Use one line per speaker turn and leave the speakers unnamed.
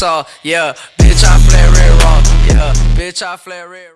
Yeah, bitch, I flare it raw. Yeah, bitch, I flare it.